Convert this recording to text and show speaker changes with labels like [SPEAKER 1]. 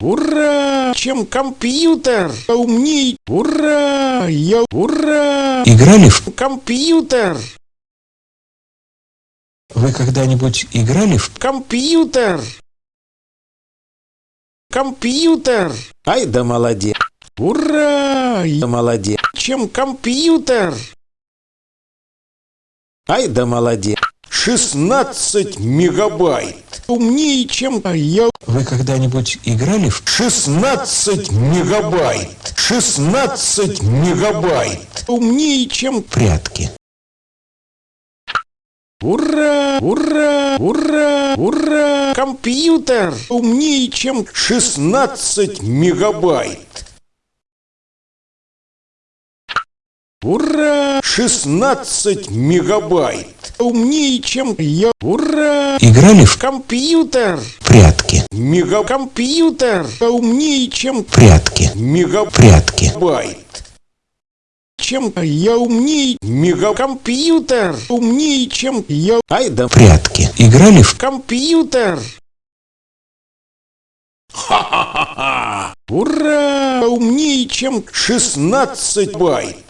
[SPEAKER 1] Ура! Чем компьютер умней? Ура! Я ура!
[SPEAKER 2] Играли в...
[SPEAKER 1] Компьютер!
[SPEAKER 2] Вы когда-нибудь играли в...
[SPEAKER 1] Компьютер! Компьютер! Ай да молодец! Ура! Я молодец! Чем компьютер? Ай да молодец! 16 мегабайт! Умнее, чем я.
[SPEAKER 2] Вы когда-нибудь играли в...
[SPEAKER 1] 16 мегабайт! 16 мегабайт! Умнее, чем...
[SPEAKER 2] прятки?
[SPEAKER 1] Ура! Ура! Ура! Ура! Компьютер умнее, чем 16 мегабайт! Ура! 16 мегабайт! Умнее, чем я! Ура!
[SPEAKER 2] Играли в...
[SPEAKER 1] Компьютер!
[SPEAKER 2] прятки?
[SPEAKER 1] Мегакомпьютер умнее, чем
[SPEAKER 2] Прятки.
[SPEAKER 1] мегабайт!
[SPEAKER 2] Прятки.
[SPEAKER 1] Чем я умнее? Мегакомпьютер умнее, чем я. Ай да
[SPEAKER 2] Прятки. Играли в...
[SPEAKER 1] компьютер! Ха-ха-ха! Ура! Умнее, чем 16 байт!